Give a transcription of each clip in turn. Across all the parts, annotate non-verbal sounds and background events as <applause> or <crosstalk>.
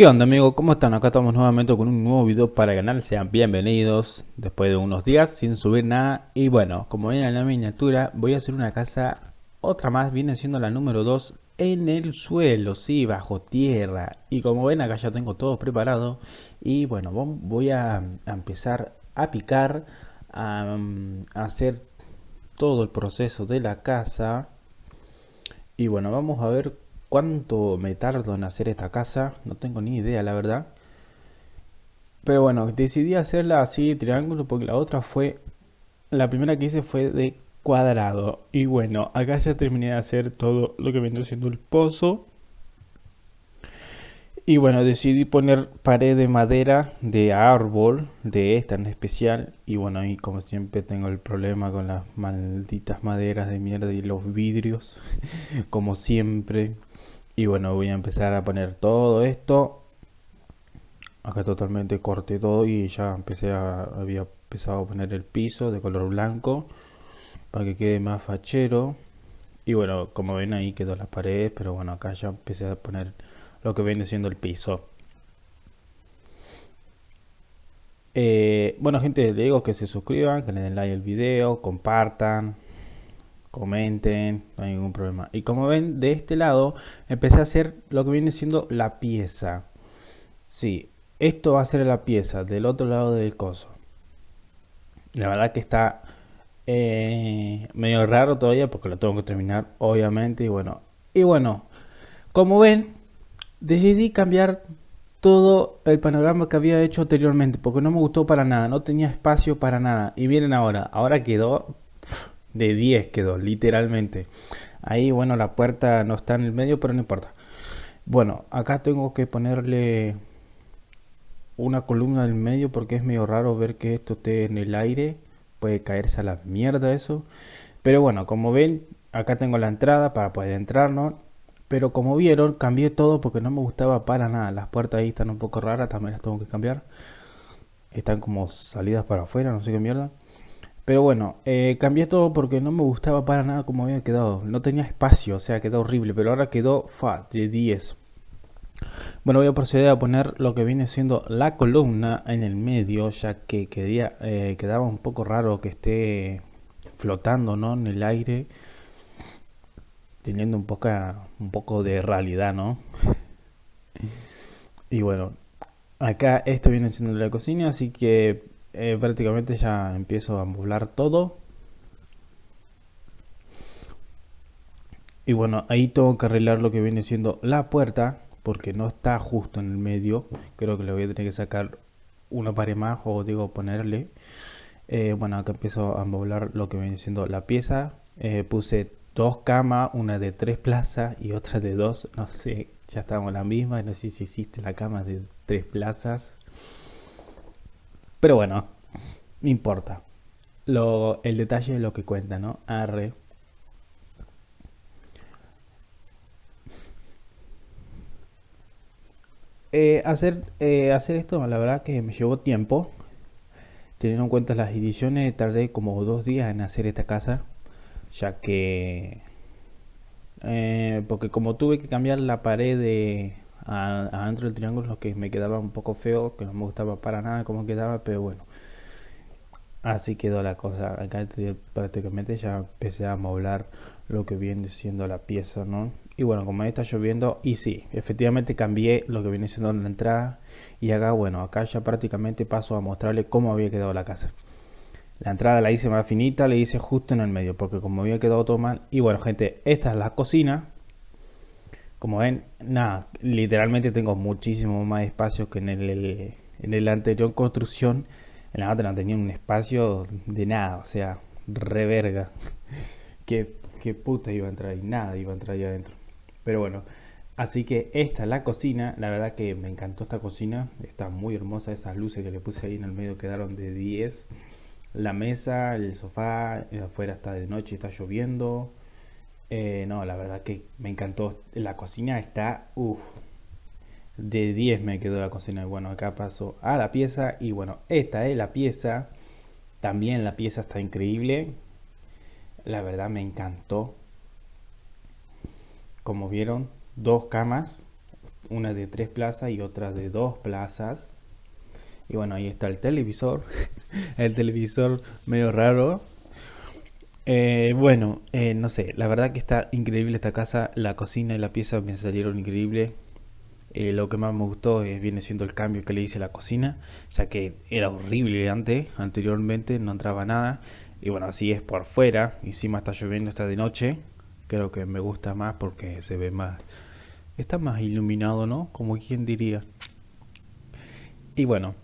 ¿Qué onda amigos? ¿Cómo están? Acá estamos nuevamente con un nuevo video para canal, sean bienvenidos después de unos días sin subir nada. Y bueno, como ven en la miniatura voy a hacer una casa, otra más, viene siendo la número 2 en el suelo, sí, bajo tierra. Y como ven acá ya tengo todo preparado. Y bueno, voy a, empezar a picar, a hacer todo el proceso de la casa. Y bueno, vamos a ver cuánto me tardo en hacer esta casa. No tengo ni idea, la verdad. Pero bueno, decidí hacerla así, triángulo, porque la otra fue... La primera que hice fue de cuadrado. Y bueno, acá ya terminé de hacer todo lo que viene siendo el pozo. Y bueno, decidí poner pared de madera de árbol, de esta en especial. Y bueno, ahí como siempre tengo el problema con las malditas maderas de mierda y los vidrios. <laughs> como siempre. Y bueno, voy a empezar a poner todo esto. Acá totalmente corté todo y ya empecé a, había empezado a poner el piso de color blanco. Para que quede más fachero. Y bueno, como ven ahí quedó la pared. Pero bueno, acá ya empecé a poner lo que viene siendo el piso. Eh, bueno gente, les digo que se suscriban, que le den like al video, compartan, comenten, no hay ningún problema. Y como ven, de este lado empecé a hacer lo que viene siendo la pieza. Sí, esto va a ser la pieza del otro lado del coso. La verdad que está eh, medio raro todavía porque lo tengo que terminar, obviamente. Y bueno, y bueno, como ven, decidí cambiar todo el panorama que había hecho anteriormente porque no me gustó para nada, no tenía espacio para nada y miren ahora, ahora quedó de 10 quedó literalmente ahí bueno la puerta no está en el medio pero no importa bueno acá tengo que ponerle una columna del medio porque es medio raro ver que esto esté en el aire puede caerse a la mierda eso pero bueno como ven acá tengo la entrada para poder entrar no pero como vieron, cambié todo porque no me gustaba para nada. Las puertas ahí están un poco raras, también las tengo que cambiar. Están como salidas para afuera, no sé qué mierda. Pero bueno, eh, cambié todo porque no me gustaba para nada como había quedado. No tenía espacio, o sea, quedó horrible. Pero ahora quedó fa, de 10. Bueno, voy a proceder a poner lo que viene siendo la columna en el medio, ya que eh, quedaba un poco raro que esté flotando ¿no? en el aire teniendo un, poca, un poco de realidad, ¿no? <laughs> Y bueno, acá esto viene siendo la cocina, así que eh, prácticamente ya empiezo a amoblar todo. Y bueno, ahí tengo que arreglar lo que viene siendo la puerta, porque no está justo en el medio. Creo que le voy a tener que sacar una pared más, o digo ponerle. Eh, bueno, acá empiezo a amoblar lo que viene siendo la pieza. Eh, puse dos camas, una de tres plazas y otra de dos, no sé, ya estamos en la misma, no sé si existe la cama de tres plazas. Pero bueno, no importa. Lo, el detalle es lo que cuenta, ¿no? Arre. Eh, hacer, eh, hacer esto, la verdad que me llevó tiempo. Teniendo en cuenta las ediciones, tardé como dos días en hacer esta casa ya que eh, porque como tuve que cambiar la pared de adentro del triángulo lo que me quedaba un poco feo que no me gustaba para nada como quedaba pero bueno así quedó la cosa acá prácticamente ya empecé a moblar lo que viene siendo la pieza no y bueno como está lloviendo y sí efectivamente cambié lo que viene siendo la entrada y acá bueno acá ya prácticamente paso a mostrarle cómo había quedado la casa la entrada la hice más finita, le hice justo en el medio, porque como había quedado todo mal. Y bueno, gente, esta es la cocina. Como ven, nada, literalmente tengo muchísimo más espacio que en el, en el anterior construcción. En la otra no tenía un espacio de nada, o sea, reverga. <laughs> ¿Qué, qué puta iba a entrar ahí? Nada iba a entrar ahí adentro. Pero bueno, así que esta es la cocina. La verdad que me encantó esta cocina. Está muy hermosa. Esas luces que le puse ahí en el medio quedaron de 10 la mesa, el sofá, eh, afuera está de noche, está lloviendo. Eh, no, la verdad que me encantó. La cocina está, uff, de 10 me quedó la cocina. Bueno, acá paso a la pieza y bueno, esta es la pieza. También la pieza está increíble. La verdad me encantó. Como vieron, dos camas. una de tres plazas y otra de dos plazas. Y bueno, ahí está el televisor. <laughs> el televisor medio raro. Eh, bueno, eh, no sé, la verdad que está increíble esta casa. La cocina y la pieza me salieron increíbles. Eh, lo que más me gustó viene siendo el cambio que le hice a la cocina, ya que era horrible antes, anteriormente no entraba nada. Y bueno, así es por fuera. Encima está lloviendo, está de noche. Creo que me gusta más porque se ve más... Está más iluminado, ¿no? Como quien diría. Y bueno,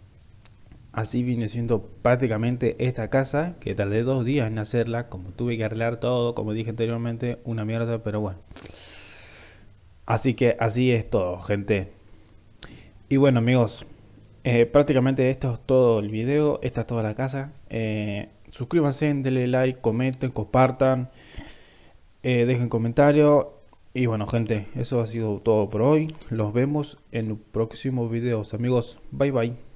así viene siendo prácticamente esta casa, que tardé dos días en hacerla, como tuve que arreglar todo, como dije anteriormente, una mierda, pero bueno. Así que así es todo, gente. Y bueno, amigos, eh, prácticamente esto es todo el video, esta es toda la casa. Eh, suscríbanse, denle like, comenten, compartan, eh, dejen comentarios. Y bueno, gente, eso ha sido todo por hoy. Los vemos en próximos videos, amigos. Bye bye.